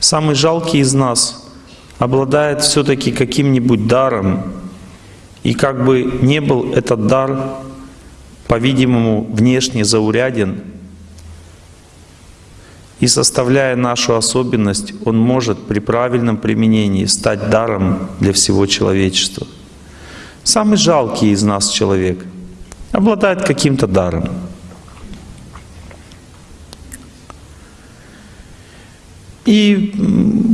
Самый жалкий из нас обладает все-таки каким-нибудь даром, и как бы не был этот дар, по-видимому, внешне зауряден, и составляя нашу особенность, он может при правильном применении стать даром для всего человечества. Самый жалкий из нас человек обладает каким-то даром. И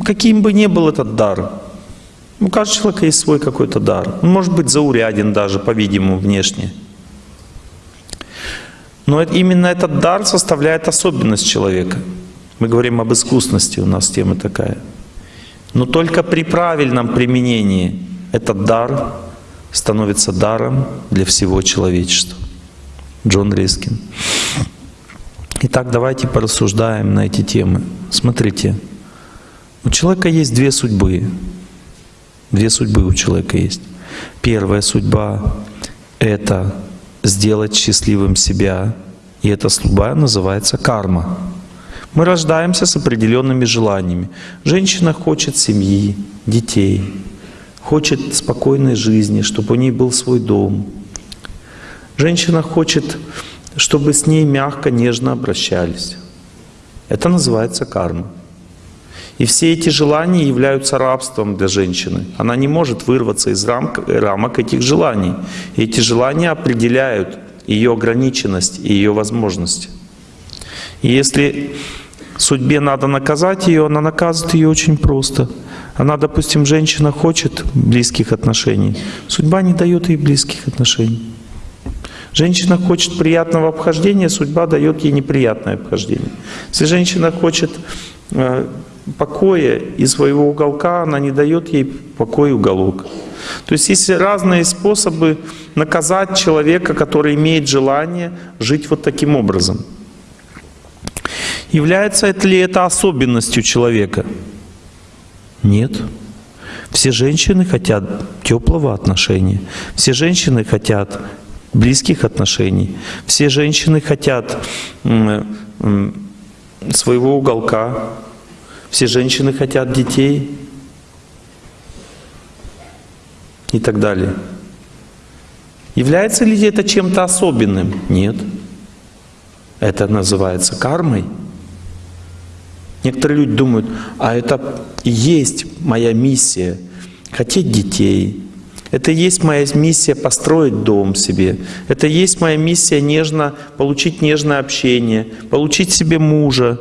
каким бы ни был этот дар, у каждого человека есть свой какой-то дар. Он может быть зауряден даже, по-видимому, внешне. Но именно этот дар составляет особенность человека. Мы говорим об искусности, у нас тема такая. Но только при правильном применении этот дар становится даром для всего человечества. Джон Рискин. Итак, давайте порассуждаем на эти темы. Смотрите, у человека есть две судьбы. Две судьбы у человека есть. Первая судьба — это сделать счастливым себя, и эта судьба называется карма. Мы рождаемся с определенными желаниями. Женщина хочет семьи, детей, хочет спокойной жизни, чтобы у ней был свой дом. Женщина хочет, чтобы с ней мягко, нежно обращались. Это называется карма. И все эти желания являются рабством для женщины. Она не может вырваться из рамок, рамок этих желаний. И эти желания определяют ее ограниченность и ее возможности. И если судьбе надо наказать ее, она наказывает ее очень просто. Она, допустим, женщина хочет близких отношений, судьба не дает ей близких отношений. Женщина хочет приятного обхождения, судьба дает ей неприятное обхождение. Если женщина хочет э, покоя и своего уголка, она не дает ей покой уголок. То есть есть разные способы наказать человека, который имеет желание жить вот таким образом. Является ли это особенностью человека? Нет. Все женщины хотят теплого отношения. Все женщины хотят близких отношений. Все женщины хотят своего уголка. Все женщины хотят детей и так далее. Является ли это чем-то особенным? Нет. Это называется кармой. Некоторые люди думают, а это и есть моя миссия — хотеть детей. Это и есть моя миссия построить дом себе. Это и есть моя миссия нежно получить нежное общение, получить себе мужа,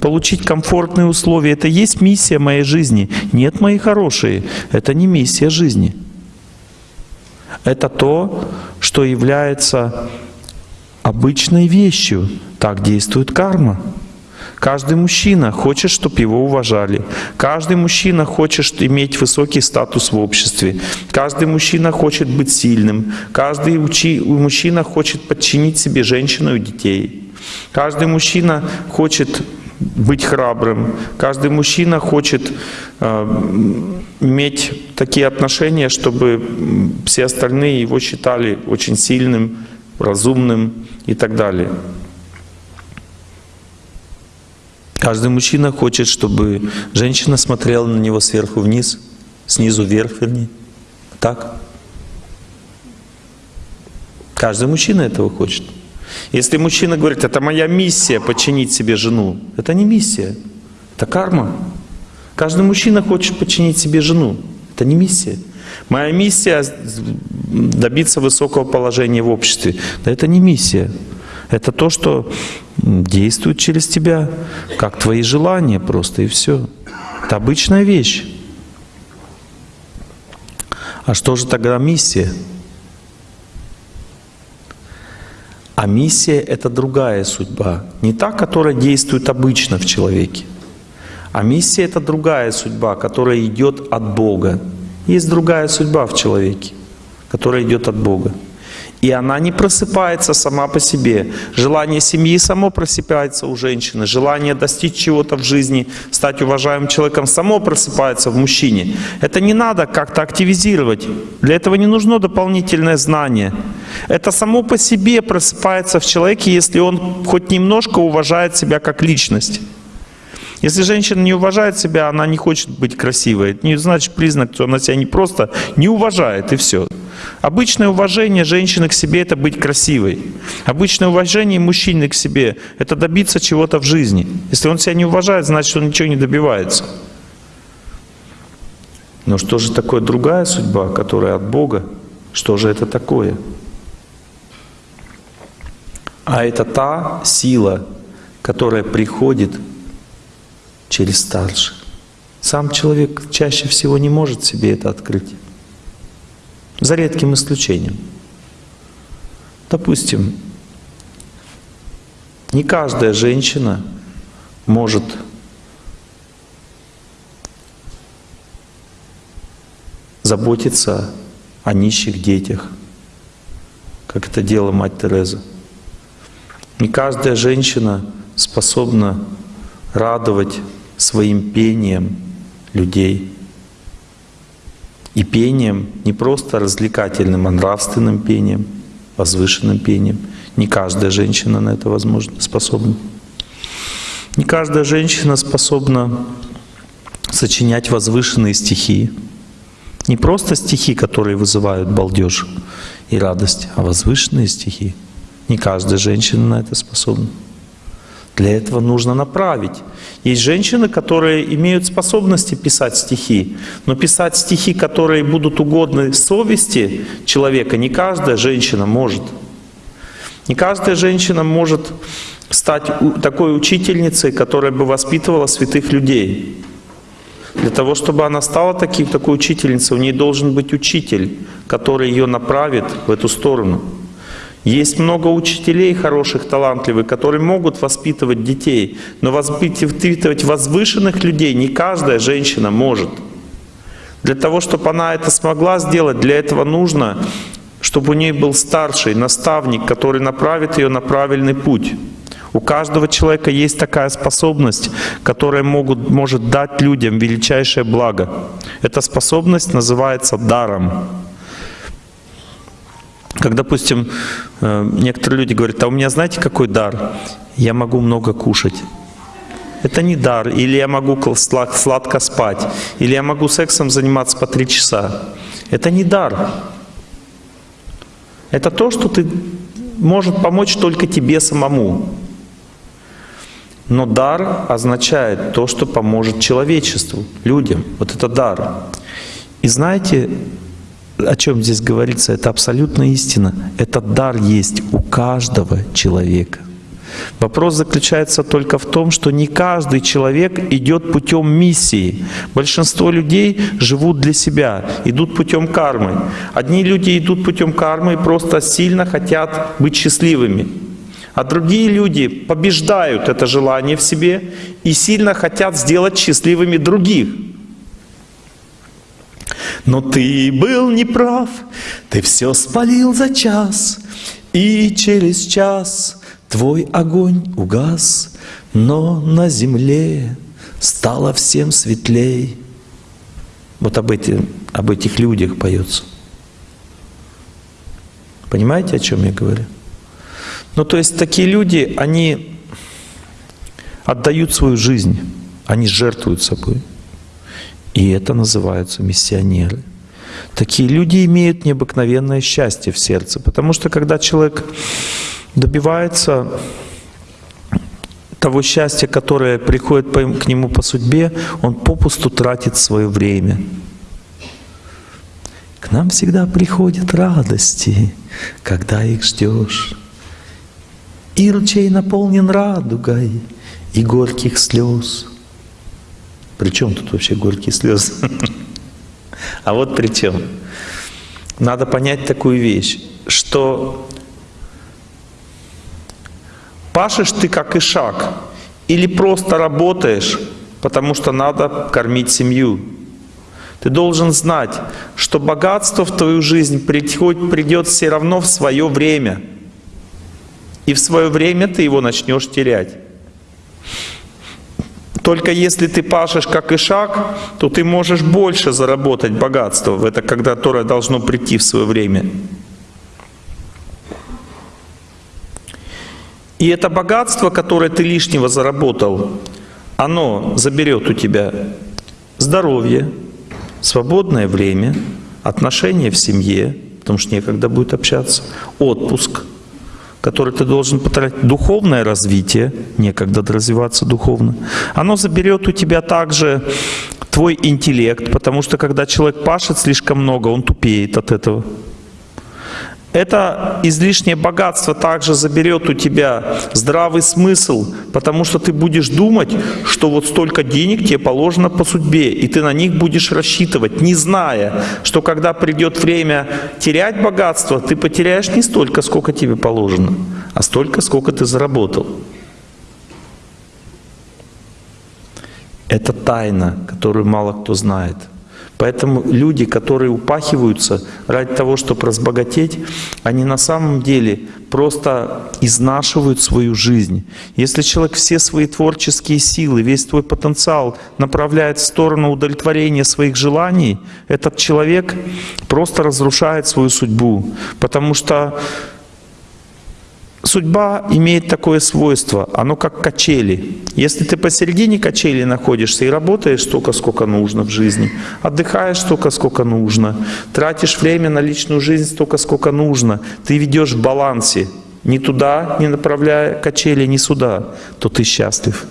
получить комфортные условия. Это и есть миссия моей жизни. Нет, мои хорошие, это не миссия жизни. Это то, что является обычной вещью. Так действует карма. Каждый мужчина хочет, чтобы его уважали. Каждый мужчина хочет иметь высокий статус в обществе. Каждый мужчина хочет быть сильным. Каждый мужчина хочет подчинить себе женщину и детей. Каждый мужчина хочет быть храбрым. Каждый мужчина хочет э, иметь такие отношения, чтобы все остальные его считали очень сильным, разумным и так далее. Каждый мужчина хочет, чтобы женщина смотрела на него сверху вниз, снизу вверх, вернее. Так? Каждый мужчина этого хочет. Если мужчина говорит, это моя миссия подчинить себе жену, это не миссия, это карма. Каждый мужчина хочет подчинить себе жену, это не миссия. Моя миссия добиться высокого положения в обществе, да это не миссия. Это то, что действует через тебя, как твои желания просто, и все. Это обычная вещь. А что же тогда миссия? А миссия — это другая судьба. Не та, которая действует обычно в человеке. А миссия — это другая судьба, которая идет от Бога. Есть другая судьба в человеке, которая идет от Бога. И она не просыпается сама по себе. Желание семьи само просыпается у женщины. Желание достичь чего-то в жизни, стать уважаемым человеком, само просыпается в мужчине. Это не надо как-то активизировать. Для этого не нужно дополнительное знание. Это само по себе просыпается в человеке, если он хоть немножко уважает себя как личность. Если женщина не уважает себя, она не хочет быть красивой. Это не значит признак, что она себя не просто не уважает, и все. Обычное уважение женщины к себе — это быть красивой. Обычное уважение мужчины к себе — это добиться чего-то в жизни. Если он себя не уважает, значит, он ничего не добивается. Но что же такое другая судьба, которая от Бога? Что же это такое? А это та сила, которая приходит через старших. Сам человек чаще всего не может себе это открыть. За редким исключением. Допустим, не каждая женщина может заботиться о нищих детях, как это делала мать Тереза. Не каждая женщина способна радовать своим пением людей. И пением не просто развлекательным, а нравственным пением, возвышенным пением. Не каждая женщина на это возможно, способна. Не каждая женщина способна сочинять возвышенные стихи. Не просто стихи, которые вызывают балдеж и радость, а возвышенные стихи. Не каждая женщина на это способна. Для этого нужно направить. Есть женщины, которые имеют способности писать стихи, но писать стихи, которые будут угодны совести человека, не каждая женщина может. Не каждая женщина может стать такой учительницей, которая бы воспитывала святых людей. Для того, чтобы она стала таким, такой учительницей, у нее должен быть учитель, который ее направит в эту сторону. Есть много учителей хороших, талантливых, которые могут воспитывать детей, но воспитывать возвышенных людей не каждая женщина может. Для того, чтобы она это смогла сделать, для этого нужно, чтобы у нее был старший наставник, который направит ее на правильный путь. У каждого человека есть такая способность, которая могут, может дать людям величайшее благо. Эта способность называется даром. Как, допустим, э, некоторые люди говорят, а у меня знаете какой дар? Я могу много кушать. Это не дар. Или я могу сладко спать. Или я могу сексом заниматься по три часа. Это не дар. Это то, что ты может помочь только тебе самому. Но дар означает то, что поможет человечеству, людям. Вот это дар. И знаете, о чем здесь говорится, это абсолютно истина. Этот дар есть у каждого человека. Вопрос заключается только в том, что не каждый человек идет путем миссии. Большинство людей живут для себя, идут путем кармы. Одни люди идут путем кармы и просто сильно хотят быть счастливыми. А другие люди побеждают это желание в себе и сильно хотят сделать счастливыми других. Но ты был неправ, ты все спалил за час, И через час твой огонь угас, Но на земле стало всем светлей. Вот об, эти, об этих людях поется. Понимаете, о чем я говорю? Ну, то есть такие люди, они отдают свою жизнь, они жертвуют собой. И это называются миссионеры. Такие люди имеют необыкновенное счастье в сердце, потому что когда человек добивается того счастья, которое приходит к нему по судьбе, он попусту тратит свое время. К нам всегда приходят радости, когда их ждешь. И ручей наполнен радугой и горьких слез. При чем тут вообще горькие слезы? А вот при чем. Надо понять такую вещь, что пашешь ты как ишак или просто работаешь, потому что надо кормить семью. Ты должен знать, что богатство в твою жизнь придет, придет все равно в свое время. И в свое время ты его начнешь терять. Только если ты пашешь как ишак, то ты можешь больше заработать богатство, это когда, которое должно прийти в свое время. И это богатство, которое ты лишнего заработал, оно заберет у тебя здоровье, свободное время, отношения в семье, потому что некогда будет общаться, отпуск, который ты должен потратить, духовное развитие, некогда развиваться духовно. Оно заберет у тебя также твой интеллект, потому что когда человек пашет слишком много, он тупеет от этого. Это излишнее богатство также заберет у тебя здравый смысл, потому что ты будешь думать, что вот столько денег тебе положено по судьбе, и ты на них будешь рассчитывать, не зная, что когда придет время терять богатство, ты потеряешь не столько, сколько тебе положено, а столько, сколько ты заработал. Это тайна, которую мало кто знает. Поэтому люди, которые упахиваются ради того, чтобы разбогатеть, они на самом деле просто изнашивают свою жизнь. Если человек все свои творческие силы, весь твой потенциал направляет в сторону удовлетворения своих желаний, этот человек просто разрушает свою судьбу. Потому что Судьба имеет такое свойство, оно как качели. Если ты посередине качели находишься и работаешь столько, сколько нужно в жизни, отдыхаешь столько, сколько нужно, тратишь время на личную жизнь столько, сколько нужно, ты ведешь в балансе, ни туда не направляя качели, ни сюда, то ты счастлив.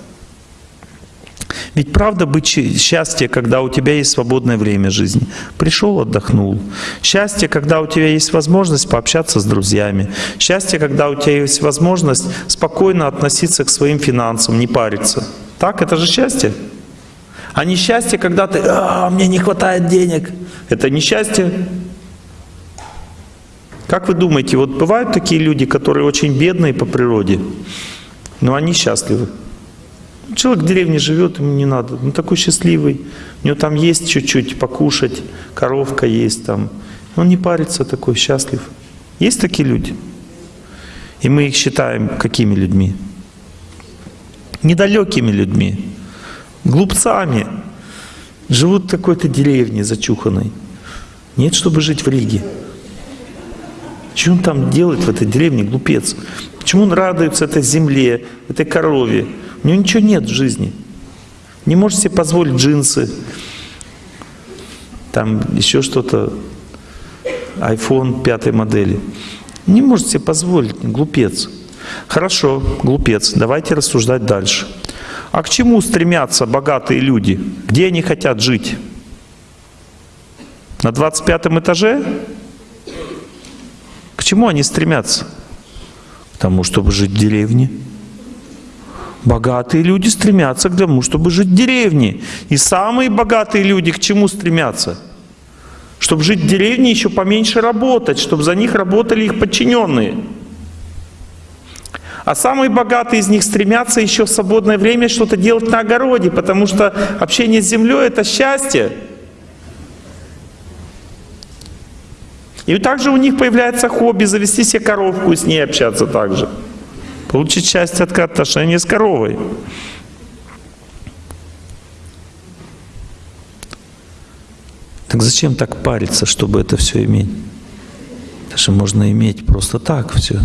Ведь правда быть счастье, когда у тебя есть свободное время жизни. Пришел, отдохнул. Счастье, когда у тебя есть возможность пообщаться с друзьями. Счастье, когда у тебя есть возможность спокойно относиться к своим финансам, не париться. Так, это же счастье. А не счастье, когда ты, а, мне не хватает денег. Это не счастье. Как вы думаете, вот бывают такие люди, которые очень бедные по природе, но они счастливы? Человек в деревне живет, ему не надо. Он такой счастливый. У него там есть чуть-чуть покушать, коровка есть там. Он не парится, такой счастлив. Есть такие люди? И мы их считаем какими людьми? Недалекими людьми, глупцами. Живут в какой-то деревне зачуханной. Нет, чтобы жить в Риге. Что он там делает в этой деревне, глупец? Почему он радуется этой земле, этой корове? У него ничего нет в жизни. Не может себе позволить джинсы, там еще что-то, iPhone пятой модели. Не может себе позволить, глупец. Хорошо, глупец, давайте рассуждать дальше. А к чему стремятся богатые люди? Где они хотят жить? На 25 этаже? К чему они стремятся? Тому, чтобы жить в деревне. Богатые люди стремятся к тому, чтобы жить в деревне. И самые богатые люди к чему стремятся? Чтобы жить в деревне, еще поменьше работать, чтобы за них работали их подчиненные. А самые богатые из них стремятся еще в свободное время что-то делать на огороде, потому что общение с землей — это счастье. И также у них появляется хобби завести себе коровку и с ней общаться также получить счастье от отношения с коровой. Так зачем так париться, чтобы это все иметь? Даже можно иметь просто так все,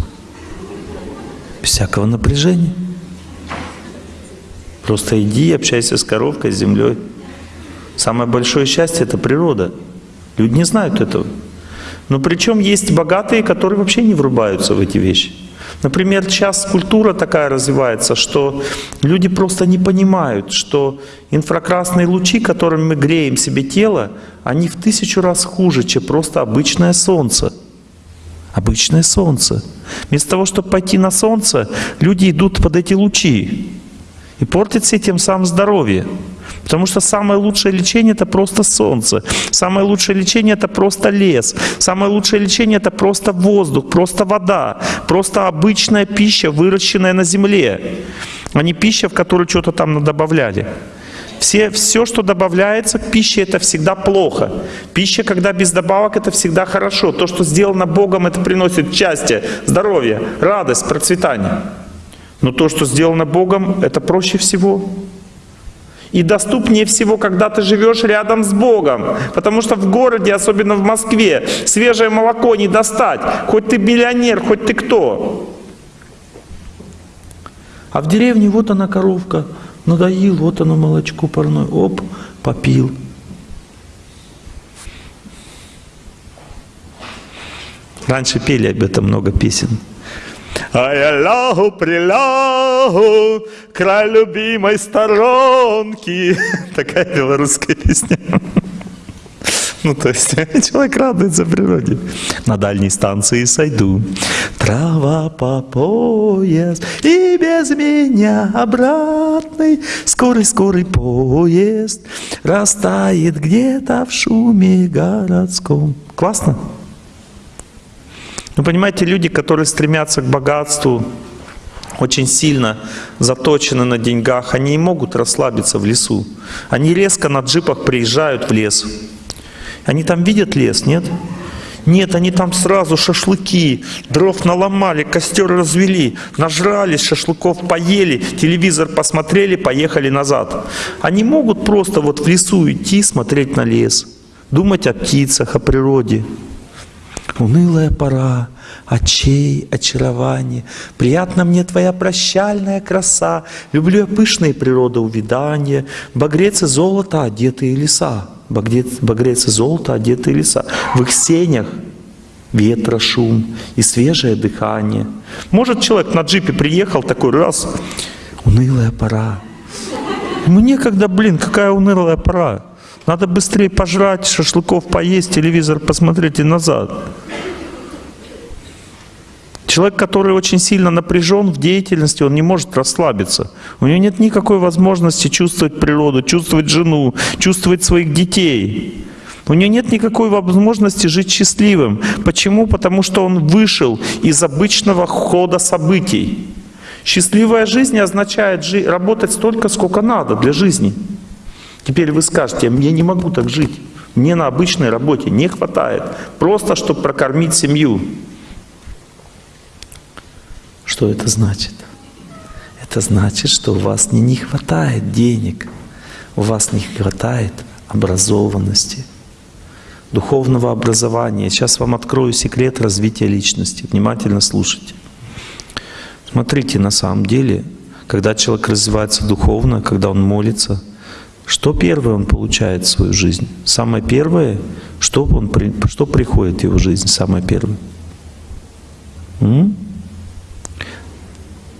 всякого напряжения. Просто иди, общайся с коровкой, с землей. Самое большое счастье — это природа. Люди не знают этого. Но причем есть богатые, которые вообще не врубаются в эти вещи. Например, сейчас культура такая развивается, что люди просто не понимают, что инфракрасные лучи, которыми мы греем себе тело, они в тысячу раз хуже, чем просто обычное солнце. Обычное солнце. Вместо того, чтобы пойти на солнце, люди идут под эти лучи и портят себе тем самым здоровье. Потому что самое лучшее лечение — это просто солнце. Самое лучшее лечение — это просто лес. Самое лучшее лечение — это просто воздух, просто вода, просто обычная пища, выращенная на земле, а не пища, в которую что-то там добавляли. Все, все, что добавляется к пище, это всегда плохо. Пища, когда без добавок, это всегда хорошо. То, что сделано Богом, это приносит счастье, здоровье, радость, процветание. Но то, что сделано Богом, это проще всего и доступнее всего, когда ты живешь рядом с Богом. Потому что в городе, особенно в Москве, свежее молоко не достать. Хоть ты миллионер, хоть ты кто. А в деревне вот она коровка, Надоил, вот оно молочко парное. Оп, попил. Раньше пели об этом много песен. А я лягу, прилягу, край любимой сторонки. Такая белорусская песня. Ну, то есть человек радуется природе. На дальней станции сойду. Трава по пояс, и без меня обратный скорый-скорый поезд растает где-то в шуме городском. Классно? Ну, понимаете, люди, которые стремятся к богатству, очень сильно заточены на деньгах, они не могут расслабиться в лесу. Они резко на джипах приезжают в лес. Они там видят лес, нет? Нет, они там сразу шашлыки, дров наломали, костер развели, нажрались, шашлыков поели, телевизор посмотрели, поехали назад. Они могут просто вот в лесу идти, смотреть на лес, думать о птицах, о природе. Унылая пора, очей, очарование. Приятна мне твоя прощальная краса. Люблю я пышные природы увидания. Багрец и золото, одетые леса. Багрец, багрец и золото, одетые леса. В их сенях ветра шум и свежее дыхание. Может, человек на джипе приехал такой раз, унылая пора. Ему некогда, блин, какая унылая пора. Надо быстрее пожрать, шашлыков поесть, телевизор посмотреть и назад. Человек, который очень сильно напряжен в деятельности, он не может расслабиться. У него нет никакой возможности чувствовать природу, чувствовать жену, чувствовать своих детей. У него нет никакой возможности жить счастливым. Почему? Потому что он вышел из обычного хода событий. Счастливая жизнь означает жить, работать столько, сколько надо для жизни. Теперь вы скажете, я не могу так жить. Мне на обычной работе не хватает. Просто, чтобы прокормить семью. Что это значит? Это значит, что у вас не, не хватает денег, у вас не хватает образованности, духовного образования. Сейчас вам открою секрет развития личности. Внимательно слушайте. Смотрите, на самом деле, когда человек развивается духовно, когда он молится – что первое он получает в свою жизнь? Самое первое, что, он, что приходит в его жизнь, самое первое? М?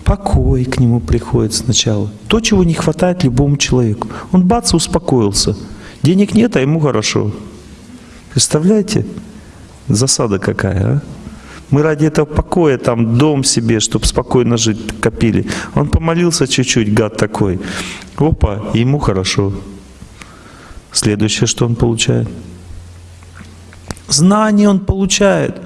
Покой к нему приходит сначала. То, чего не хватает любому человеку. Он бац, успокоился. Денег нет, а ему хорошо. Представляете? Засада какая, а? Мы ради этого покоя, там дом себе, чтобы спокойно жить, копили. Он помолился чуть-чуть, гад такой. Опа, ему хорошо. Следующее, что он получает? Знание он получает.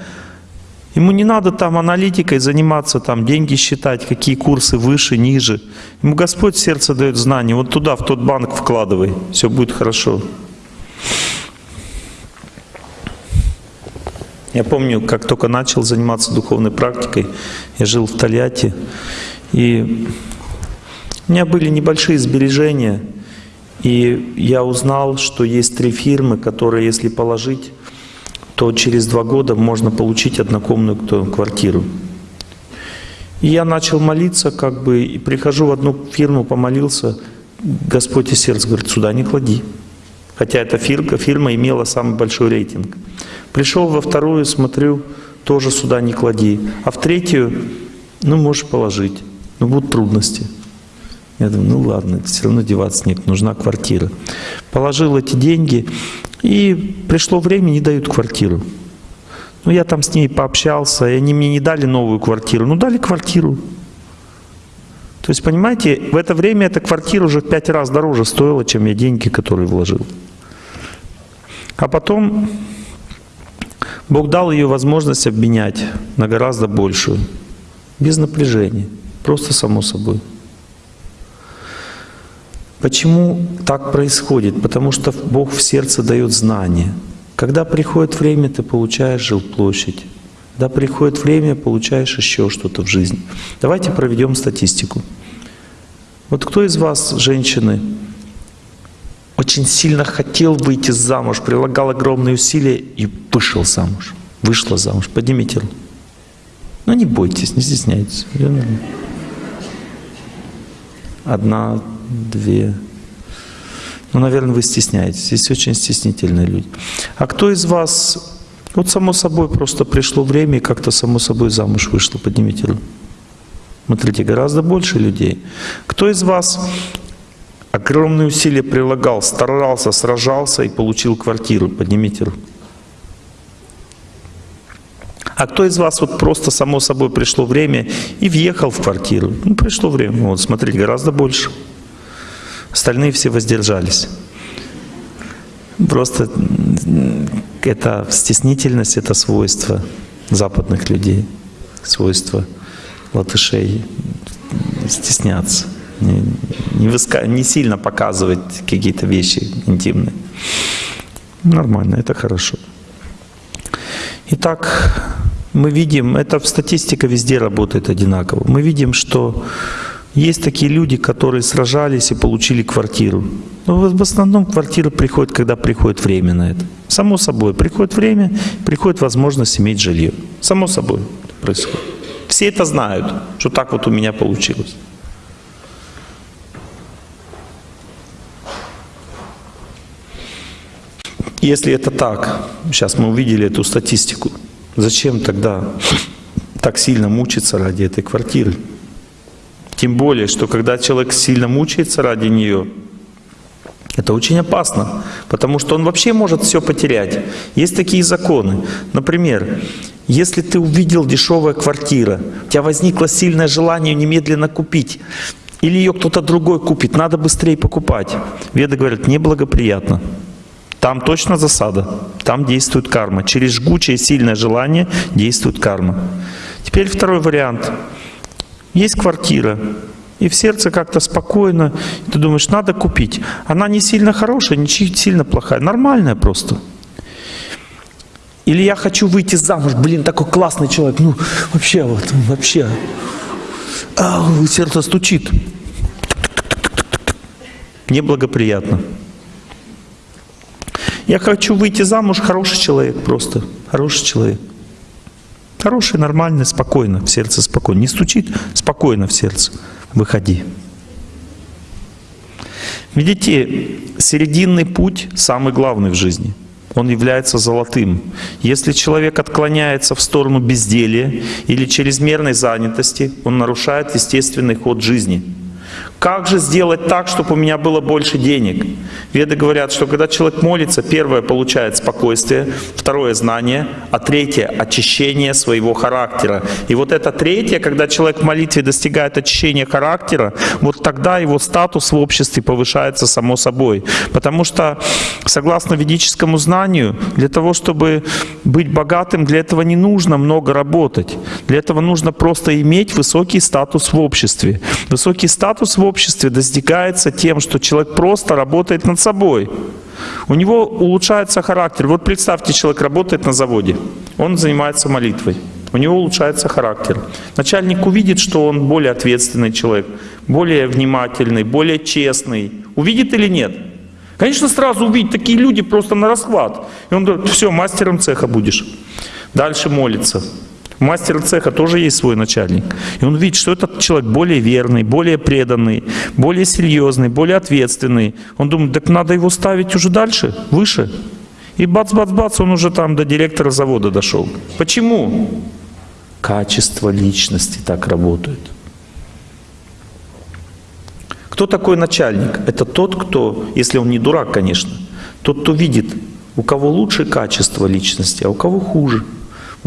Ему не надо там аналитикой заниматься, там деньги считать, какие курсы выше, ниже. Ему Господь сердце дает знание. Вот туда, в тот банк вкладывай, все будет хорошо. Я помню, как только начал заниматься духовной практикой, я жил в Тольятти, и у меня были небольшие сбережения, и я узнал, что есть три фирмы, которые, если положить, то через два года можно получить однокомнатную квартиру. И я начал молиться, как бы, и прихожу в одну фирму, помолился, Господь из сердца говорит, сюда не клади. Хотя эта фирма, фирма имела самый большой рейтинг. Пришел во вторую, смотрю, тоже сюда не клади. А в третью, ну, можешь положить, но будут трудности. Я думаю, ну ладно, все равно деваться нет, нужна квартира. Положил эти деньги, и пришло время, не дают квартиру. Ну, я там с ней пообщался, и они мне не дали новую квартиру, ну, дали квартиру. То есть, понимаете, в это время эта квартира уже в пять раз дороже стоила, чем я деньги, которые вложил. А потом Бог дал ее возможность обменять на гораздо большую, без напряжения, просто само собой. Почему так происходит? Потому что Бог в сердце дает знания. Когда приходит время, ты получаешь жилплощадь. Когда приходит время, получаешь еще что-то в жизни. Давайте проведем статистику. Вот кто из вас, женщины, очень сильно хотел выйти замуж, прилагал огромные усилия и вышел замуж. Вышла замуж. Поднимите руку. Ну не бойтесь, не стесняйтесь. Одна, две. Ну, наверное, вы стесняетесь. Здесь очень стеснительные люди. А кто из вас, вот само собой просто пришло время и как-то само собой замуж вышло? Поднимите руку. Смотрите, гораздо больше людей. Кто из вас огромные усилия прилагал, старался, сражался и получил квартиру? Поднимите руку. А кто из вас вот просто само собой пришло время и въехал в квартиру? Ну, пришло время. Вот, смотрите, гораздо больше. Остальные все воздержались. Просто это стеснительность, это свойство западных людей, свойство латышей стесняться, не, выска... не сильно показывать какие-то вещи интимные. Нормально, это хорошо. Итак, мы видим, это статистика везде работает одинаково. Мы видим, что есть такие люди, которые сражались и получили квартиру. Но в основном квартира приходит, когда приходит время на это. Само собой, приходит время, приходит возможность иметь жилье. Само собой происходит. Все это знают, что так вот у меня получилось. Если это так, сейчас мы увидели эту статистику, Зачем тогда так сильно мучиться ради этой квартиры? Тем более, что когда человек сильно мучается ради нее, это очень опасно, потому что он вообще может все потерять. Есть такие законы. Например, если ты увидел дешевая квартира, у тебя возникло сильное желание немедленно купить, или ее кто-то другой купит, надо быстрее покупать. Веды говорят, неблагоприятно. Там точно засада, там действует карма. Через жгучее сильное желание действует карма. Теперь второй вариант. Есть квартира, и в сердце как-то спокойно, ты думаешь, надо купить. Она не сильно хорошая, не сильно плохая, нормальная просто. Или я хочу выйти замуж, блин, такой классный человек, ну вообще вот, вообще. А, сердце стучит. Неблагоприятно. Я хочу выйти замуж, хороший человек просто, хороший человек. Хороший, нормальный, спокойно, в сердце спокойно. Не стучит, спокойно в сердце. Выходи. Видите, серединный путь самый главный в жизни. Он является золотым. Если человек отклоняется в сторону безделия или чрезмерной занятости, он нарушает естественный ход жизни. Как же сделать так, чтобы у меня было больше денег? Веды говорят, что когда человек молится, первое получает спокойствие, второе знание, а третье очищение своего характера. И вот это третье, когда человек в молитве достигает очищения характера, вот тогда его статус в обществе повышается само собой. Потому что, согласно ведическому знанию, для того, чтобы быть богатым, для этого не нужно много работать. Для этого нужно просто иметь высокий статус в обществе. Высокий статус в обществе достигается тем, что человек просто работает над собой. У него улучшается характер. Вот представьте, человек работает на заводе, он занимается молитвой. У него улучшается характер. Начальник увидит, что он более ответственный человек, более внимательный, более честный. Увидит или нет? Конечно, сразу увидит такие люди просто на расхват. И он говорит, все, мастером цеха будешь. Дальше молится. У мастера цеха тоже есть свой начальник. И он видит, что этот человек более верный, более преданный, более серьезный, более ответственный. Он думает, так надо его ставить уже дальше, выше. И бац-бац-бац, он уже там до директора завода дошел. Почему? Качество личности так работает. Кто такой начальник? Это тот, кто, если он не дурак, конечно, тот, кто видит, у кого лучше качество личности, а у кого хуже.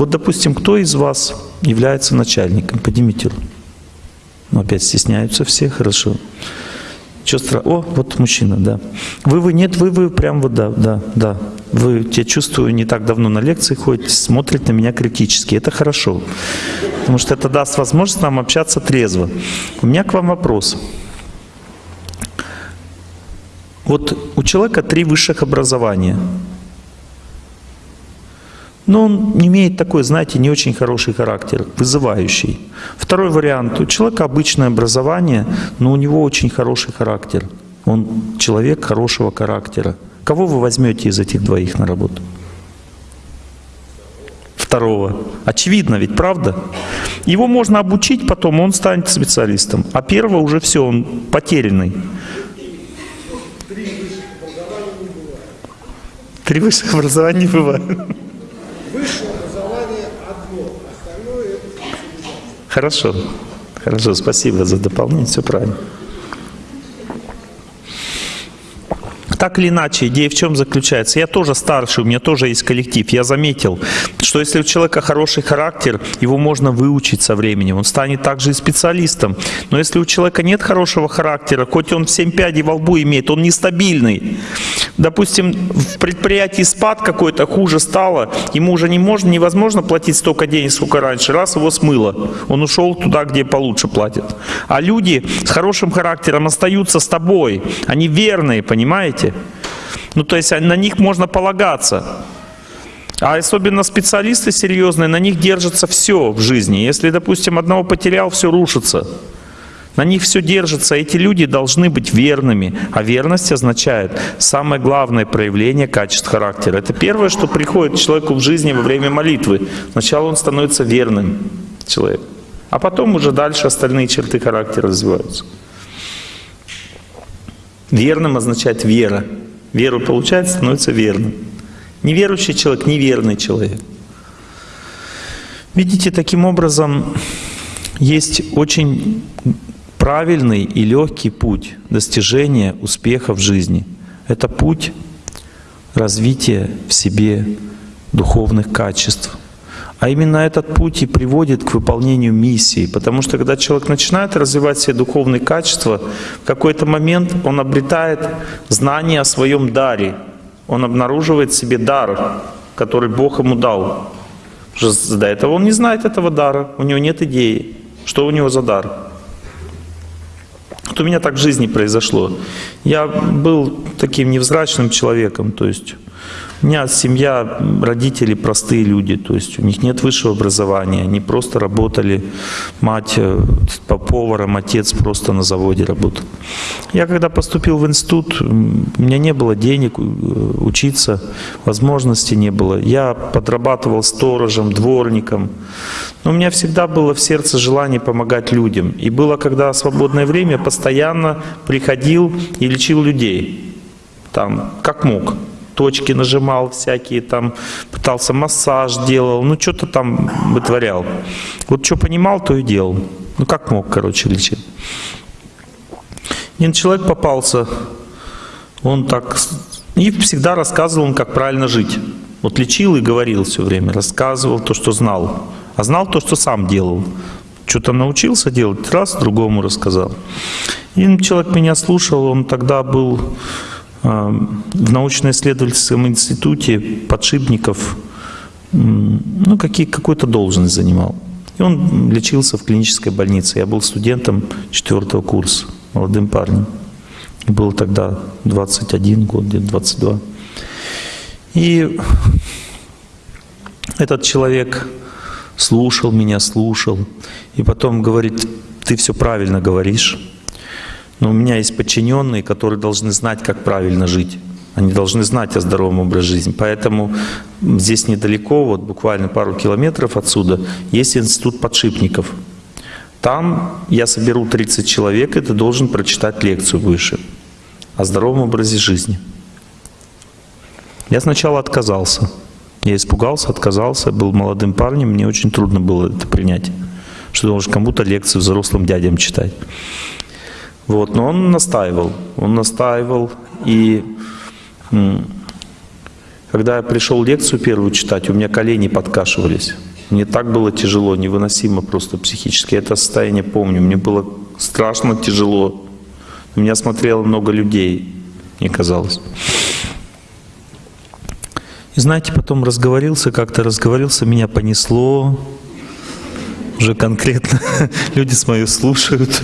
Вот, допустим, кто из вас является начальником? Поднимите руку. Ну, опять стесняются все, хорошо. Что. О, вот мужчина, да. Вы, вы, нет, вы, вы, прям вот, да, да, да. Вы, я чувствую, не так давно на лекции ходите, смотрите на меня критически. Это хорошо, потому что это даст возможность нам общаться трезво. У меня к вам вопрос. Вот у человека три высших образования – но он имеет такой, знаете, не очень хороший характер, вызывающий. Второй вариант. У человека обычное образование, но у него очень хороший характер. Он человек хорошего характера. Кого вы возьмете из этих двоих на работу? второго. Очевидно ведь, правда? Его можно обучить потом, он станет специалистом. А первого уже все, он потерянный. Три высших образования не бывает. Высшее образование одно, остальное это специализация. Хорошо. Хорошо, спасибо за дополнение, все правильно. Так или иначе, идея в чем заключается? Я тоже старший, у меня тоже есть коллектив. Я заметил, что если у человека хороший характер, его можно выучить со временем. Он станет также и специалистом. Но если у человека нет хорошего характера, хоть он 7 пядей во лбу имеет, он нестабильный. Допустим, в предприятии спад какой-то, хуже стало, ему уже не можно, невозможно платить столько денег, сколько раньше. Раз его смыло, он ушел туда, где получше платят. А люди с хорошим характером остаются с тобой. Они верные, понимаете? Ну, то есть на них можно полагаться. А особенно специалисты серьезные, на них держится все в жизни. Если, допустим, одного потерял, все рушится. На них все держится. Эти люди должны быть верными. А верность означает самое главное проявление качеств характера. Это первое, что приходит человеку в жизни во время молитвы. Сначала он становится верным человеком. А потом уже дальше остальные черты характера развиваются. Верным означает вера. Веру получает, становится верным. Неверующий человек – неверный человек. Видите, таким образом есть очень правильный и легкий путь достижения успеха в жизни. Это путь развития в себе духовных качеств. А именно этот путь и приводит к выполнению миссии. Потому что когда человек начинает развивать все духовные качества, в какой-то момент он обретает знание о своем даре. Он обнаруживает себе дар, который Бог ему дал. До этого он не знает этого дара, у него нет идеи, что у него за дар. Вот у меня так в жизни произошло. Я был таким невзрачным человеком, то есть у меня семья, родители простые люди, то есть у них нет высшего образования, они просто работали, мать э, по поваром, отец просто на заводе работал. Я когда поступил в институт, у меня не было денег э, учиться, возможности не было. Я подрабатывал сторожем, дворником, но у меня всегда было в сердце желание помогать людям. И было, когда свободное время, постоянно приходил и лечил людей, там, как мог точки нажимал всякие, там пытался массаж делал, ну что-то там вытворял. Вот что понимал, то и делал. Ну как мог, короче, лечить. Один человек попался, он так и всегда рассказывал, он, как правильно жить. Вот лечил и говорил все время, рассказывал то, что знал. А знал то, что сам делал. Что-то научился делать, раз другому рассказал. И человек меня слушал, он тогда был в научно-исследовательском институте подшипников, ну, какую-то должность занимал. И он лечился в клинической больнице. Я был студентом четвертого курса, молодым парнем. И был тогда 21 год, где-то 22. И этот человек слушал меня, слушал. И потом говорит, ты все правильно говоришь. Но у меня есть подчиненные, которые должны знать, как правильно жить. Они должны знать о здоровом образе жизни. Поэтому здесь недалеко, вот буквально пару километров отсюда, есть институт подшипников. Там я соберу 30 человек, и ты должен прочитать лекцию выше о здоровом образе жизни. Я сначала отказался. Я испугался, отказался, был молодым парнем, мне очень трудно было это принять, что должен кому-то лекцию взрослым дядям читать. Вот, но он настаивал, он настаивал, и когда я пришел лекцию первую читать, у меня колени подкашивались. Мне так было тяжело, невыносимо просто психически. Это состояние помню. Мне было страшно тяжело. На меня смотрело много людей, мне казалось. И знаете, потом разговорился, как-то разговорился, меня понесло. Уже конкретно люди с мою слушают.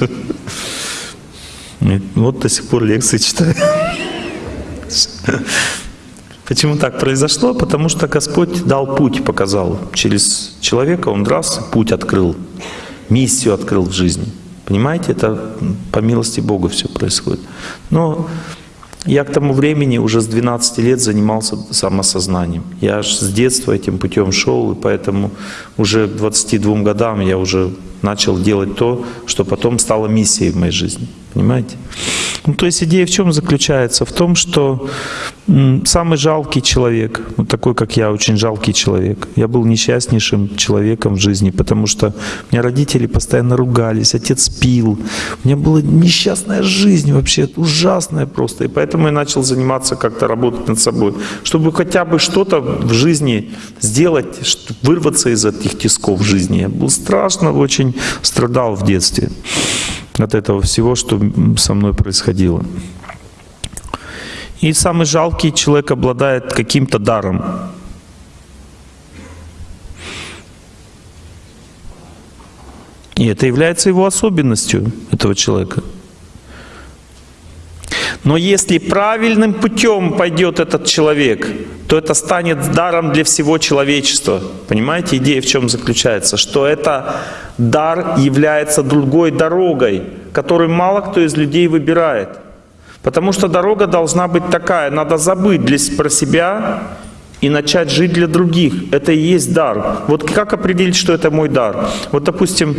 Вот до сих пор лекции читаю. Почему так произошло? Потому что Господь дал путь, показал. Через человека Он раз путь открыл, миссию открыл в жизни. Понимаете, это по милости Бога все происходит. Но Я к тому времени уже с 12 лет занимался самосознанием. Я аж с детства этим путем шел, и поэтому уже к 22 годам я уже начал делать то, что потом стало миссией в моей жизни. Понимаете? Ну, то есть идея в чем заключается? В том, что самый жалкий человек, вот такой, как я, очень жалкий человек. Я был несчастнейшим человеком в жизни, потому что у меня родители постоянно ругались, отец пил. У меня была несчастная жизнь вообще, ужасная просто. И поэтому я начал заниматься как-то работать над собой, чтобы хотя бы что-то в жизни сделать, что- вырваться из этих тисков жизни. Я был страшно очень страдал в детстве от этого всего, что со мной происходило. И самый жалкий человек обладает каким-то даром. И это является его особенностью этого человека. Но если правильным путем пойдет этот человек, то это станет даром для всего человечества. Понимаете, идея в чем заключается? Что это дар является другой дорогой, которую мало кто из людей выбирает. Потому что дорога должна быть такая, надо забыть для, про себя и начать жить для других. Это и есть дар. Вот как определить, что это мой дар? Вот, допустим,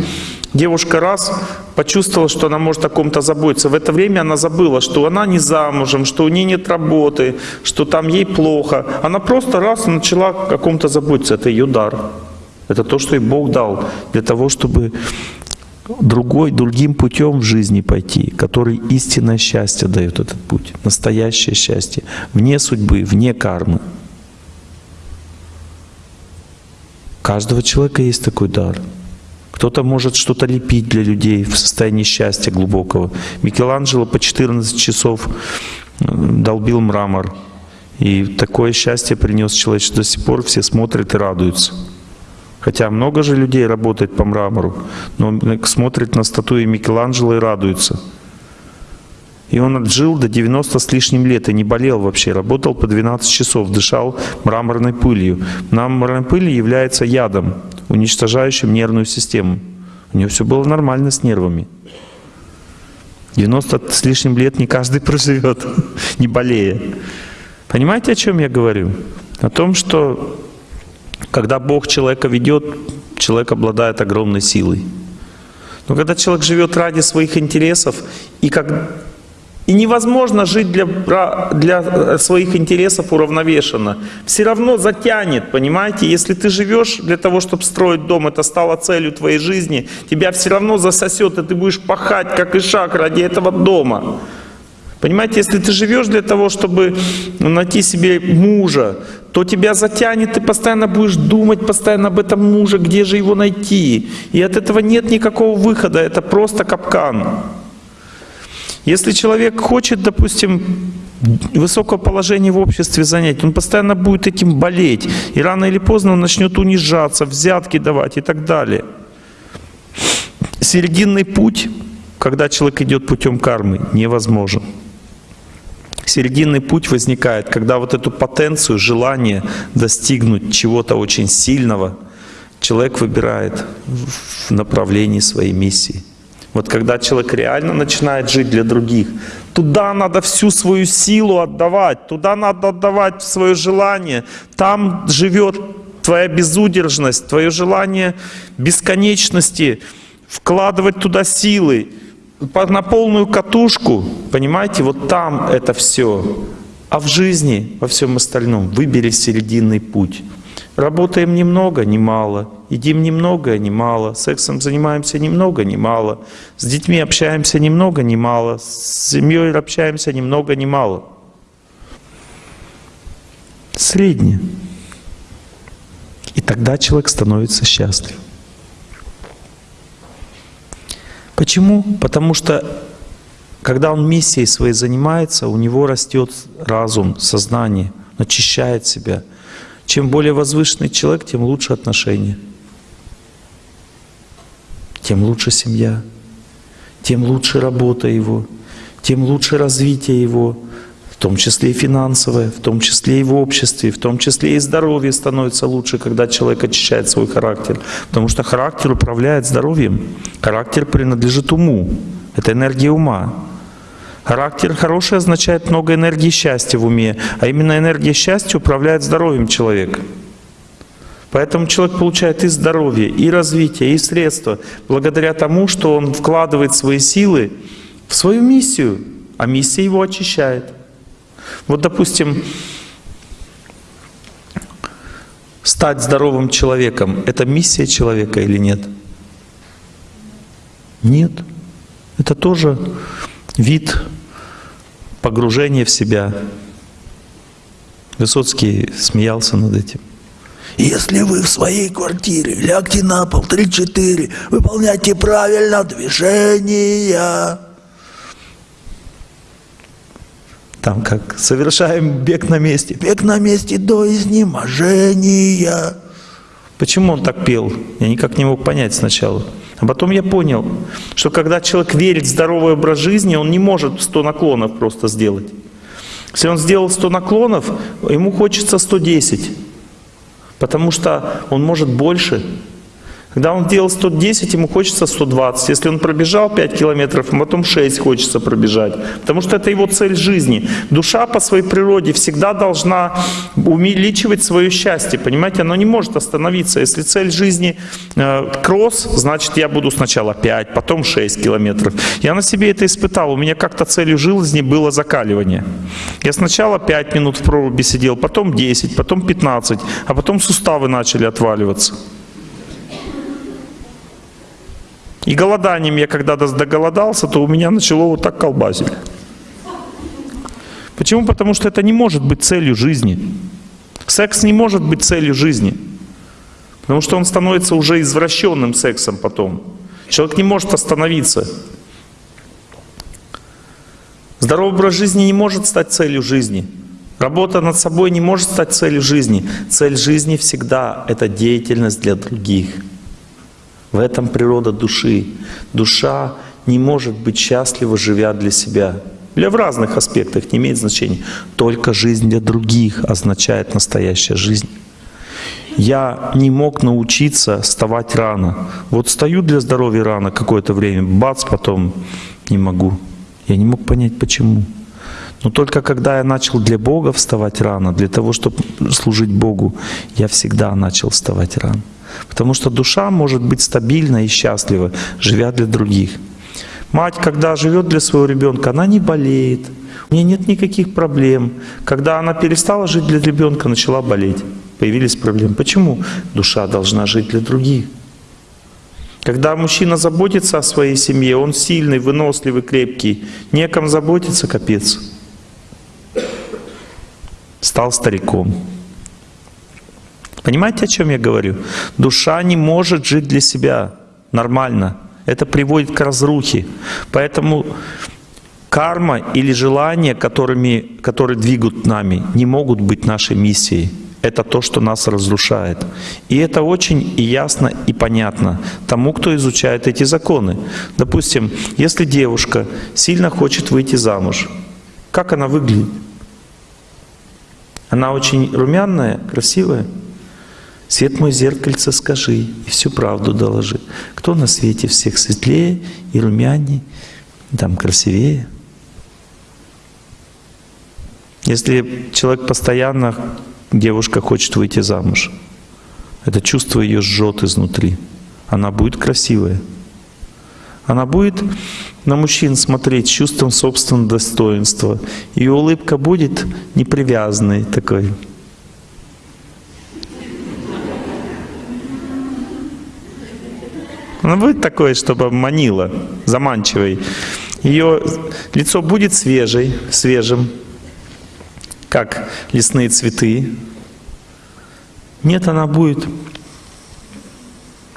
девушка раз почувствовала, что она может о ком-то заботиться. В это время она забыла, что она не замужем, что у нее нет работы, что там ей плохо. Она просто раз и начала о ком-то заботиться. Это ее дар. Это то, что ей Бог дал для того, чтобы другой, другим путем в жизни пойти, который истинное счастье дает этот путь, настоящее счастье, вне судьбы, вне кармы. У каждого человека есть такой дар. Кто-то может что-то лепить для людей в состоянии счастья глубокого. Микеланджело по 14 часов э, долбил мрамор. И такое счастье принес человечеству до сих пор, все смотрят и радуются. Хотя много же людей работает по мрамору, но смотрит на статуи Микеланджело и радуется. И он отжил до 90 с лишним лет и не болел вообще, работал по 12 часов, дышал мраморной пылью. Мраморная пыль является ядом, уничтожающим нервную систему. У него все было нормально с нервами. 90 с лишним лет не каждый проживет, не болея. Понимаете, о чем я говорю? О том, что когда Бог человека ведет, человек обладает огромной силой. Но когда человек живет ради своих интересов, и, как, и невозможно жить для, для своих интересов уравновешенно, все равно затянет, понимаете? Если ты живешь для того, чтобы строить дом, это стало целью твоей жизни, тебя все равно засосет, и ты будешь пахать, как и шаг ради этого дома. Понимаете, если ты живешь для того, чтобы найти себе мужа, то тебя затянет, ты постоянно будешь думать постоянно об этом муже, где же его найти. И от этого нет никакого выхода, это просто капкан. Если человек хочет, допустим, высокое положение в обществе занять, он постоянно будет этим болеть. И рано или поздно он начнет унижаться, взятки давать и так далее. Серединный путь, когда человек идет путем кармы, невозможен. Серединный путь возникает, когда вот эту потенцию, желание достигнуть чего-то очень сильного, человек выбирает в направлении своей миссии. Вот когда человек реально начинает жить для других, туда надо всю свою силу отдавать, туда надо отдавать свое желание, там живет твоя безудержность, твое желание бесконечности, вкладывать туда силы, на полную катушку, понимаете, вот там это все. А в жизни, во всем остальном, выбери серединный путь. Работаем немного, не мало. Едим немного, не мало. Сексом занимаемся немного, не мало. С детьми общаемся немного, не мало. С семьей общаемся немного, не мало. Среднее. И тогда человек становится счастлив. Почему? Потому что когда он миссией своей занимается, у него растет разум, сознание, очищает себя. Чем более возвышенный человек, тем лучше отношения, тем лучше семья, тем лучше работа его, тем лучше развитие его, в том числе и финансовое, в том числе и в обществе, в том числе и здоровье становится лучше, когда человек очищает свой характер. Потому что характер управляет здоровьем. Характер принадлежит уму. Это энергия ума. Характер хороший означает много энергии счастья в уме, а именно энергия счастья управляет здоровьем человека. Поэтому человек получает и здоровье, и развитие, и средства, благодаря тому, что он вкладывает свои силы в свою миссию, а миссия его очищает. Вот, допустим, стать здоровым человеком — это миссия человека или нет? Нет. Это тоже вид погружения в себя. Высоцкий смеялся над этим. Если вы в своей квартире, лягте на пол 3-4, выполняйте правильно движения. Там как совершаем бег на месте. Бег на месте до изнеможения. Почему он так пел? Я никак не мог понять сначала. А потом я понял, что когда человек верит в здоровый образ жизни, он не может 100 наклонов просто сделать. Если он сделал 100 наклонов, ему хочется 110. Потому что он может больше. Когда он делал 110, ему хочется 120. Если он пробежал 5 километров, а потом 6 хочется пробежать. Потому что это его цель жизни. Душа по своей природе всегда должна увеличивать свое счастье. Понимаете, оно не может остановиться. Если цель жизни э, кросс, значит я буду сначала 5, потом 6 километров. Я на себе это испытал. У меня как-то целью жизни было закаливание. Я сначала 5 минут в проруби сидел, потом 10, потом 15, а потом суставы начали отваливаться. И голоданием я когда доголодался, то у меня начало вот так колбасить. Почему? Потому что это не может быть целью жизни. Секс не может быть целью жизни. Потому что он становится уже извращенным сексом потом. Человек не может остановиться. Здоровый образ жизни не может стать целью жизни. Работа над собой не может стать целью жизни. Цель жизни всегда — это деятельность для других. В этом природа души. Душа не может быть счастлива, живя для себя. Для в разных аспектах не имеет значения. Только жизнь для других означает настоящая жизнь. Я не мог научиться вставать рано. Вот стою для здоровья рано какое-то время, бац, потом не могу. Я не мог понять, почему. Но только когда я начал для Бога вставать рано, для того, чтобы служить Богу, я всегда начал вставать рано. Потому что душа может быть стабильна и счастлива, живя для других. Мать, когда живет для своего ребенка, она не болеет, у нее нет никаких проблем. Когда она перестала жить для ребенка, начала болеть. Появились проблемы. Почему? Душа должна жить для других. Когда мужчина заботится о своей семье, он сильный, выносливый, крепкий, неком заботиться, капец. Стал стариком. Понимаете, о чем я говорю? Душа не может жить для себя нормально. Это приводит к разрухе. Поэтому карма или желания, которыми, которые двигают нами, не могут быть нашей миссией. Это то, что нас разрушает. И это очень и ясно и понятно тому, кто изучает эти законы. Допустим, если девушка сильно хочет выйти замуж, как она выглядит? Она очень румяная, красивая? Свет мой зеркальце скажи, и всю правду доложи. Кто на свете всех светлее и румяней, там красивее? Если человек постоянно, девушка хочет выйти замуж, это чувство ее жжет изнутри, она будет красивая. Она будет на мужчин смотреть с чувством собственного достоинства. Ее улыбка будет непривязанной такой, Она будет такой, чтобы манила, заманчивой. Ее лицо будет свежей, свежим, как лесные цветы. Нет, она будет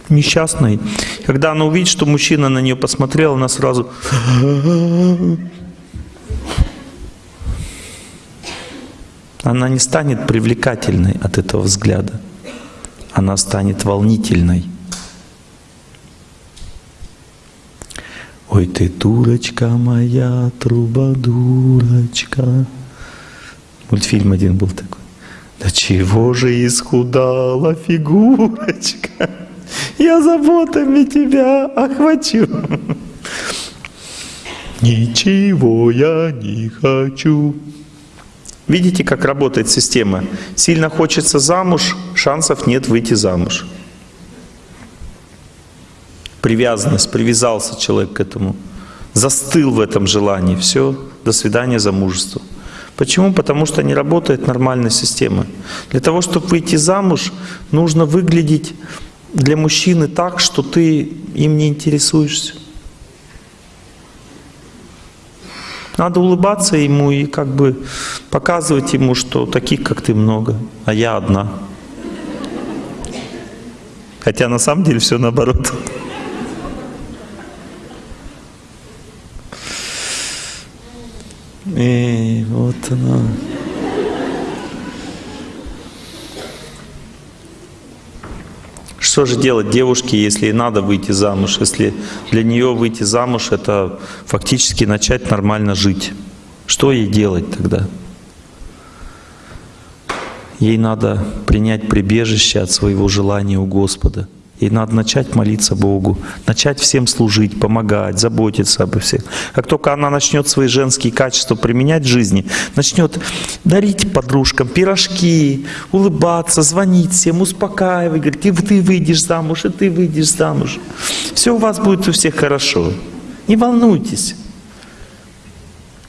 несчастной. Когда она увидит, что мужчина на нее посмотрел, она сразу... Она не станет привлекательной от этого взгляда. Она станет волнительной. Ой ты дурочка моя, труба дурочка. Мультфильм один был такой. Да чего же исхудала фигурочка, я заботами тебя охвачу. Ничего я не хочу. Видите, как работает система? Сильно хочется замуж, шансов нет выйти замуж. Привязанность, привязался человек к этому. Застыл в этом желании. Все, до свидания замужество. Почему? Потому что не работает нормальная система. Для того, чтобы выйти замуж, нужно выглядеть для мужчины так, что ты им не интересуешься. Надо улыбаться ему и как бы показывать ему, что таких, как ты, много, а я одна. Хотя на самом деле все наоборот. И вот она. Что же делать девушке, если ей надо выйти замуж, если для нее выйти замуж — это фактически начать нормально жить? Что ей делать тогда? Ей надо принять прибежище от своего желания у Господа — и надо начать молиться Богу, начать всем служить, помогать, заботиться обо всех. Как только она начнет свои женские качества применять в жизни, начнет дарить подружкам пирожки, улыбаться, звонить всем, успокаивать, говорить, ты, ты выйдешь замуж, и ты выйдешь замуж. Все у вас будет у всех хорошо. Не волнуйтесь.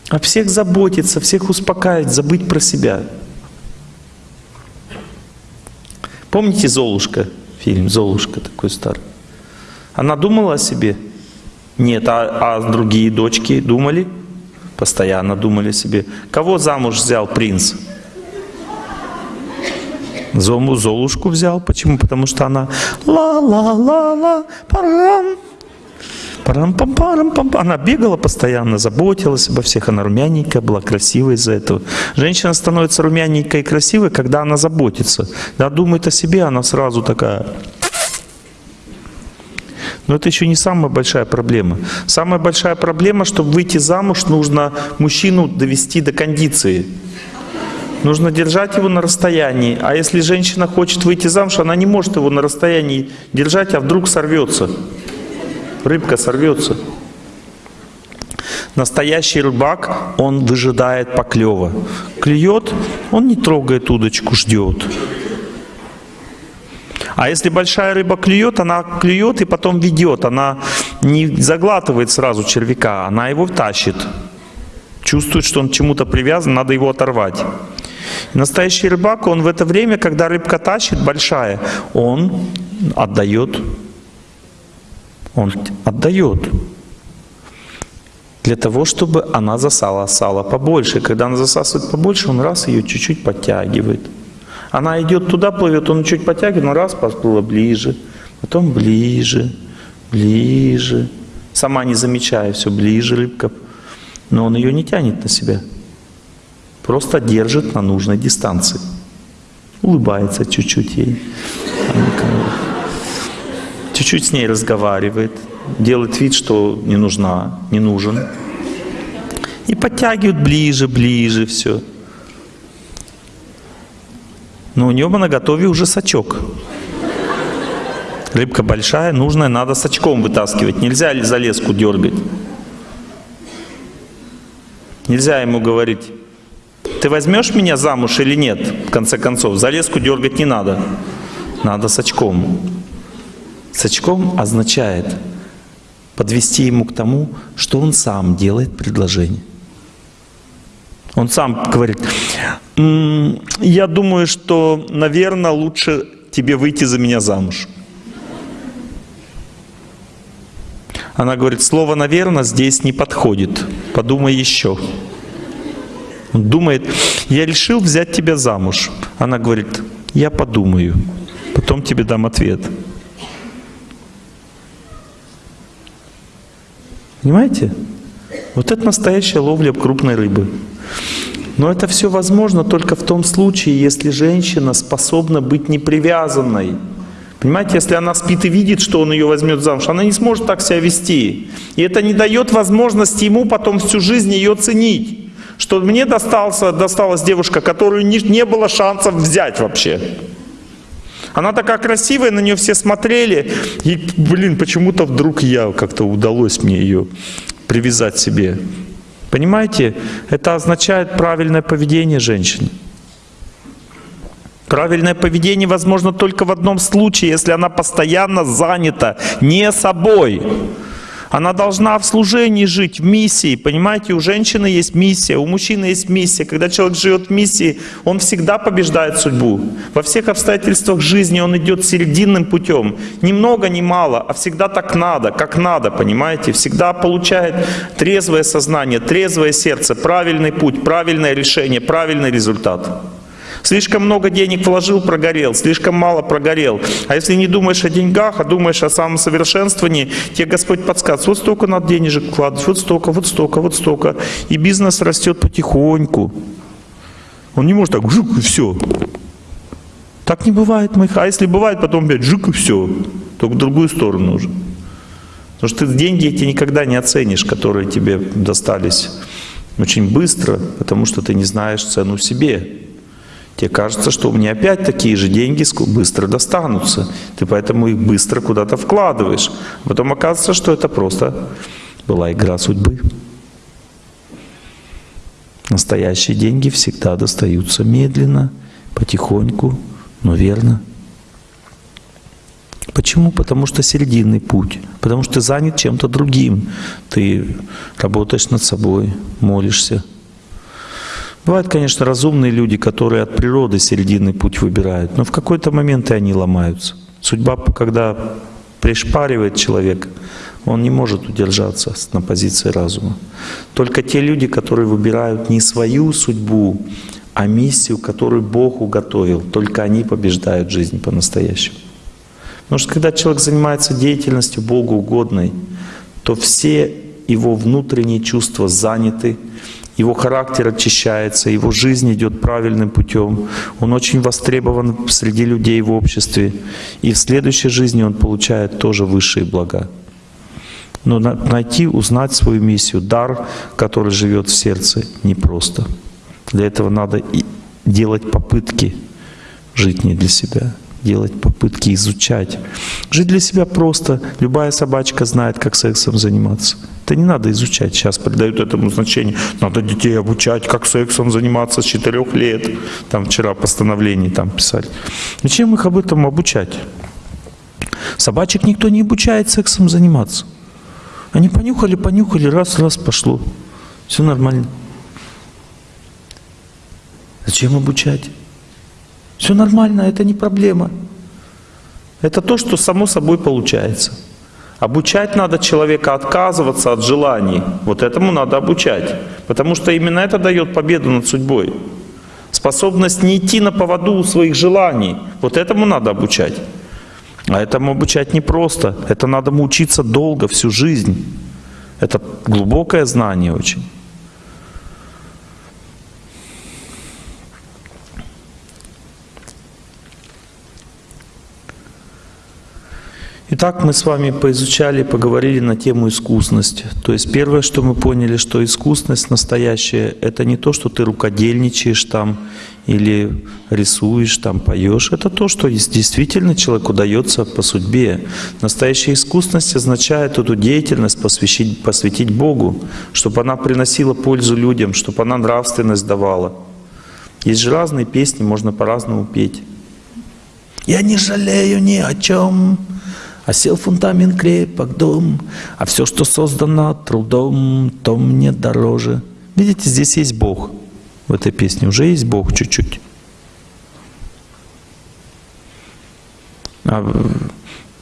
О всех заботиться, всех успокаивать, забыть про себя. Помните Золушка? Фильм «Золушка» такой старый. Она думала о себе? Нет, а, а другие дочки думали? Постоянно думали о себе. Кого замуж взял принц? Зому Золушку взял. Почему? Потому что она ла-ла-ла-ла, парам, парам пам парам пам Она бегала постоянно, заботилась обо всех. Она румяненькая была, красивая из-за этого. Женщина становится румяненькой и красивой, когда она заботится. Да, думает о себе, она сразу такая... Но это еще не самая большая проблема. Самая большая проблема, чтобы выйти замуж, нужно мужчину довести до кондиции. Нужно держать его на расстоянии. А если женщина хочет выйти замуж, она не может его на расстоянии держать, а вдруг сорвется рыбка сорвется. Настоящий рыбак, он выжидает поклева. Клюет, он не трогает удочку, ждет. А если большая рыба клюет, она клюет и потом ведет. Она не заглатывает сразу червяка, она его тащит. Чувствует, что он чему-то привязан, надо его оторвать. Настоящий рыбак, он в это время, когда рыбка тащит большая, он отдает он отдает. Для того, чтобы она засала сало побольше. Когда она засасывает побольше, он раз ее чуть-чуть подтягивает. Она идет туда, плывет, он чуть подтягивает, но раз подплыла ближе, потом ближе, ближе. Сама не замечая, все ближе рыбка. Но он ее не тянет на себя. Просто держит на нужной дистанции. Улыбается чуть-чуть ей чуть-чуть с ней разговаривает, делает вид, что не нужна, не нужен. И подтягивают ближе, ближе все. Но у него на готове уже сачок. Рыбка большая, нужная, надо сачком вытаскивать. Нельзя за леску дергать. Нельзя ему говорить, ты возьмешь меня замуж или нет, в конце концов. За леску дергать не надо. Надо сачком. Сачком означает подвести ему к тому, что он сам делает предложение. Он сам говорит, я думаю, что, наверное, лучше тебе выйти за меня замуж. Она говорит, слово «наверное» здесь не подходит, подумай еще. Он думает, я решил взять тебя замуж. Она говорит, я подумаю, потом тебе дам ответ. Понимаете? Вот это настоящая ловля крупной рыбы. Но это все возможно только в том случае, если женщина способна быть непривязанной. Понимаете, если она спит и видит, что он ее возьмет замуж, она не сможет так себя вести. И это не дает возможности ему потом всю жизнь ее ценить. Что мне достался, досталась девушка, которую не, не было шансов взять вообще. Она такая красивая, на нее все смотрели. И, блин, почему-то вдруг я как-то удалось мне ее привязать себе. Понимаете, это означает правильное поведение женщины. Правильное поведение возможно только в одном случае, если она постоянно занята не собой. Она должна в служении жить, в миссии. Понимаете, у женщины есть миссия, у мужчины есть миссия. Когда человек живет в миссии, он всегда побеждает судьбу. Во всех обстоятельствах жизни он идет серединным путем. Ни много, ни мало, а всегда так надо, как надо, понимаете? Всегда получает трезвое сознание, трезвое сердце, правильный путь, правильное решение, правильный результат. Слишком много денег вложил, прогорел, слишком мало прогорел. А если не думаешь о деньгах, а думаешь о самосовершенствовании, тебе Господь подсказывает, вот столько надо денежек вкладывать, вот столько, вот столько, вот столько. И бизнес растет потихоньку. Он не может так, жук, и все. Так не бывает, моих. А если бывает, потом опять жук, и все. Только в другую сторону уже. Потому что ты деньги эти никогда не оценишь, которые тебе достались очень быстро, потому что ты не знаешь цену себе. Тебе кажется, что меня опять такие же деньги быстро достанутся. Ты поэтому их быстро куда-то вкладываешь. А потом оказывается, что это просто была игра судьбы. Настоящие деньги всегда достаются медленно, потихоньку, но верно. Почему? Потому что серединный путь. Потому что ты занят чем-то другим. Ты работаешь над собой, молишься, Бывают, конечно, разумные люди, которые от природы серединный путь выбирают, но в какой-то момент и они ломаются. Судьба, когда пришпаривает человека, он не может удержаться на позиции разума. Только те люди, которые выбирают не свою судьбу, а миссию, которую Бог уготовил, только они побеждают жизнь по-настоящему. Потому что когда человек занимается деятельностью Богу угодной, то все его внутренние чувства заняты, его характер очищается, его жизнь идет правильным путем, он очень востребован среди людей в обществе, и в следующей жизни он получает тоже высшие блага. Но найти, узнать свою миссию, дар, который живет в сердце, непросто. Для этого надо делать попытки жить не для себя делать попытки изучать. Жить для себя просто. Любая собачка знает, как сексом заниматься. Это не надо изучать. Сейчас придают этому значение. Надо детей обучать, как сексом заниматься с 4 лет. Там вчера постановление там писали. Зачем их об этом обучать? Собачек никто не обучает сексом заниматься. Они понюхали, понюхали, раз, раз, пошло. Все нормально. Зачем обучать? Все нормально, это не проблема. Это то, что само собой получается. Обучать надо человека отказываться от желаний. Вот этому надо обучать. Потому что именно это дает победу над судьбой. Способность не идти на поводу у своих желаний. Вот этому надо обучать. А этому обучать непросто. Это надо учиться долго, всю жизнь. Это глубокое знание очень. Итак, мы с вами поизучали, поговорили на тему искусности. То есть первое, что мы поняли, что искусность настоящая, это не то, что ты рукодельничаешь там или рисуешь, там поешь. Это то, что действительно человеку дается по судьбе. Настоящая искусность означает эту деятельность посвятить, посвятить Богу, чтобы она приносила пользу людям, чтобы она нравственность давала. Есть же разные песни, можно по-разному петь. Я не жалею ни о чем, Осел фундамент крепок дом, а все, что создано трудом, то мне дороже. Видите, здесь есть Бог. В этой песне уже есть Бог чуть-чуть. А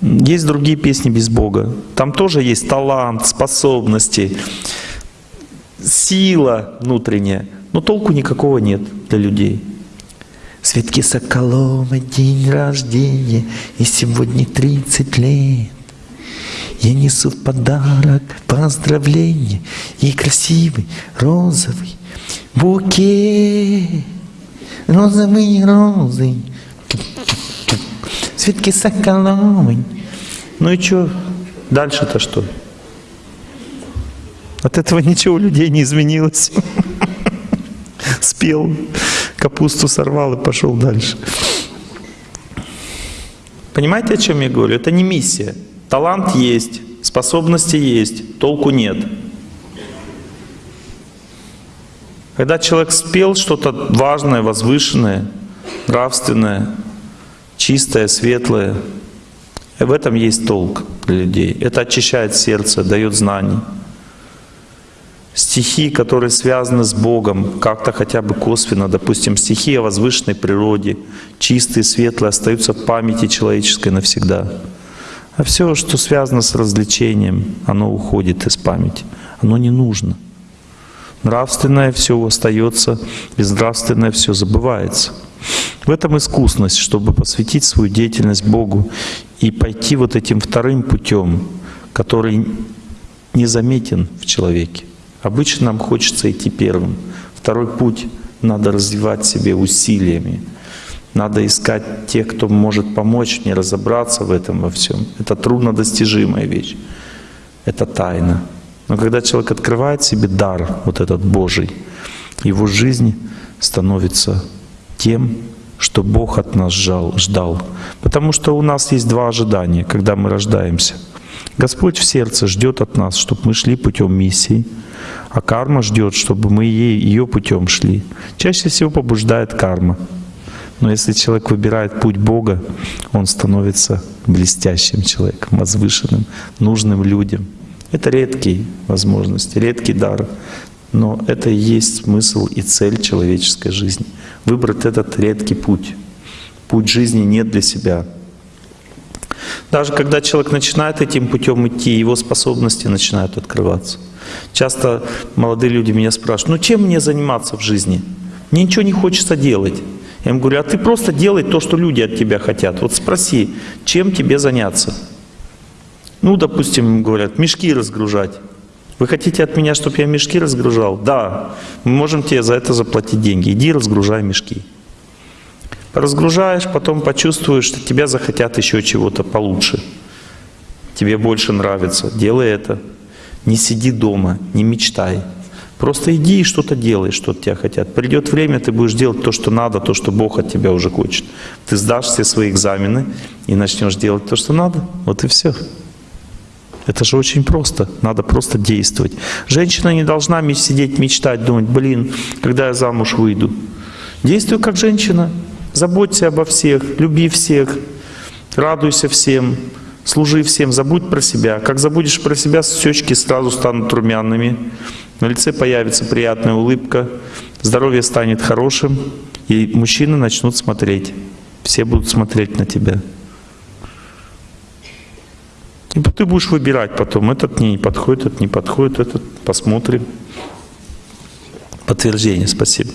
есть другие песни без Бога. Там тоже есть талант, способности, сила внутренняя. Но толку никакого нет для людей. Светки Соколова день рождения, и сегодня 30 лет. Я несу в подарок поздравление и красивый розовый букет. Розовые розы. Светки Соколовой. Ну и что? Дальше-то что? От этого ничего у людей не изменилось. Спел капусту сорвал и пошел дальше. Понимаете, о чем я говорю? Это не миссия. Талант есть, способности есть, толку нет. Когда человек спел что-то важное, возвышенное, нравственное, чистое, светлое, в этом есть толк для людей. Это очищает сердце, дает знания. Стихи, которые связаны с Богом, как-то хотя бы косвенно, допустим, стихи о возвышенной природе, чистые, светлые, остаются в памяти человеческой навсегда. А все, что связано с развлечением, оно уходит из памяти. Оно не нужно. Нравственное все остается, безнравственное все забывается. В этом искусность, чтобы посвятить свою деятельность Богу и пойти вот этим вторым путем, который незаметен в человеке. Обычно нам хочется идти первым. Второй путь надо развивать себе усилиями. Надо искать тех, кто может помочь мне разобраться в этом во всем. Это труднодостижимая вещь. Это тайна. Но когда человек открывает себе дар, вот этот Божий, его жизнь становится тем, что Бог от нас ждал. Потому что у нас есть два ожидания, когда мы рождаемся. Господь в сердце ждет от нас, чтобы мы шли путем миссии, а карма ждет, чтобы мы ей, ее путем шли. Чаще всего побуждает карма. Но если человек выбирает путь Бога, он становится блестящим человеком, возвышенным, нужным людям. Это редкие возможности, редкий дар. Но это и есть смысл и цель человеческой жизни. Выбрать этот редкий путь. Путь жизни не для себя. Даже когда человек начинает этим путем идти, его способности начинают открываться. Часто молодые люди меня спрашивают, ну чем мне заниматься в жизни? Мне ничего не хочется делать. Я им говорю, а ты просто делай то, что люди от тебя хотят. Вот спроси, чем тебе заняться? Ну, допустим, говорят, мешки разгружать. Вы хотите от меня, чтобы я мешки разгружал? Да, мы можем тебе за это заплатить деньги. Иди разгружай мешки. Разгружаешь, потом почувствуешь, что тебя захотят еще чего-то получше. Тебе больше нравится. Делай это. Не сиди дома, не мечтай. Просто иди и что-то делай, что от тебя хотят. Придет время, ты будешь делать то, что надо, то, что Бог от тебя уже хочет. Ты сдашь все свои экзамены и начнешь делать то, что надо. Вот и все. Это же очень просто. Надо просто действовать. Женщина не должна сидеть, мечтать, думать, блин, когда я замуж выйду. Действуй как женщина. Заботься обо всех, люби всех, радуйся всем, служи всем, забудь про себя. Как забудешь про себя, щечки сразу станут румяными, на лице появится приятная улыбка, здоровье станет хорошим, и мужчины начнут смотреть. Все будут смотреть на тебя. И ты будешь выбирать потом, этот не подходит, этот не подходит, этот посмотрим. Подтверждение, спасибо.